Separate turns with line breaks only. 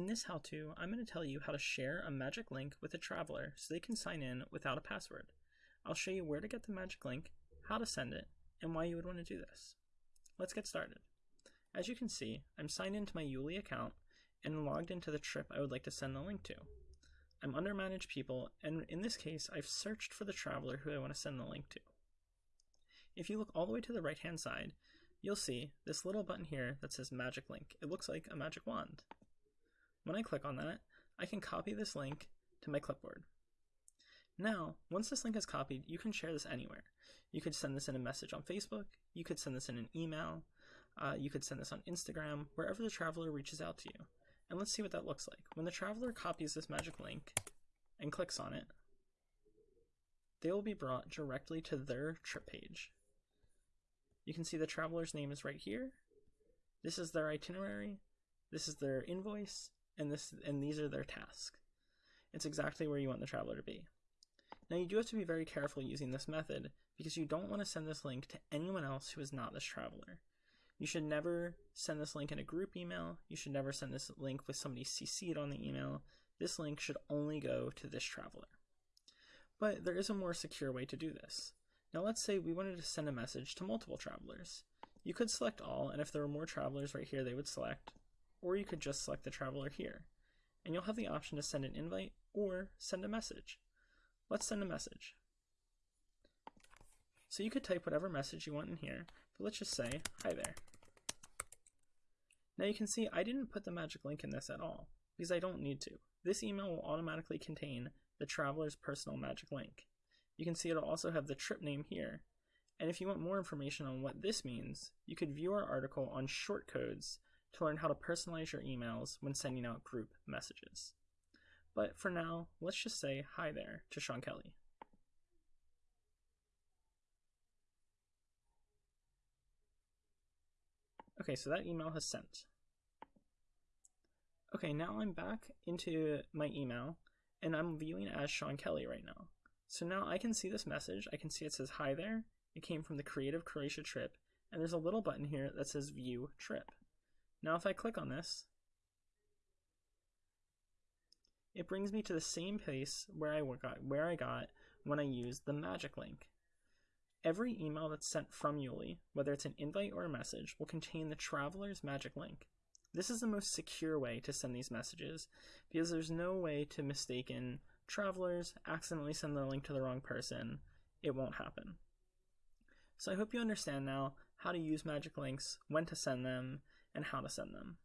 In this how-to, I'm going to tell you how to share a magic link with a traveler so they can sign in without a password. I'll show you where to get the magic link, how to send it, and why you would want to do this. Let's get started. As you can see, I'm signed into my Youli account and logged into the trip I would like to send the link to. I'm under Manage People, and in this case, I've searched for the traveler who I want to send the link to. If you look all the way to the right hand side, you'll see this little button here that says Magic Link. It looks like a magic wand. When I click on that, I can copy this link to my clipboard. Now, once this link is copied, you can share this anywhere. You could send this in a message on Facebook, you could send this in an email, uh, you could send this on Instagram, wherever the traveler reaches out to you. And let's see what that looks like. When the traveler copies this magic link and clicks on it, they will be brought directly to their trip page. You can see the traveler's name is right here. This is their itinerary. This is their invoice, and this and these are their tasks. It's exactly where you want the traveler to be. Now you do have to be very careful using this method because you don't want to send this link to anyone else who is not this traveler. You should never send this link in a group email. You should never send this link with somebody CC'd on the email. This link should only go to this traveler. But there is a more secure way to do this. Now let's say we wanted to send a message to multiple travelers. You could select all, and if there were more travelers right here, they would select, or you could just select the traveler here. And you'll have the option to send an invite or send a message. Let's send a message. So you could type whatever message you want in here, but let's just say, hi there. Now you can see I didn't put the magic link in this at all, because I don't need to. This email will automatically contain the traveler's personal magic link. You can see it'll also have the trip name here. And if you want more information on what this means, you could view our article on shortcodes to learn how to personalize your emails when sending out group messages. But for now, let's just say hi there to Sean Kelly. Okay, so that email has sent. Okay, now I'm back into my email and I'm viewing as Sean Kelly right now. So now I can see this message. I can see it says hi there. It came from the Creative Croatia trip and there's a little button here that says view trip. Now if I click on this, it brings me to the same place where I got where I got when I used the magic link. Every email that's sent from Youli, whether it's an invite or a message, will contain the traveler's magic link. This is the most secure way to send these messages because there's no way to mistaken travelers, accidentally send the link to the wrong person. It won't happen. So I hope you understand now how to use magic links, when to send them, and how to send them.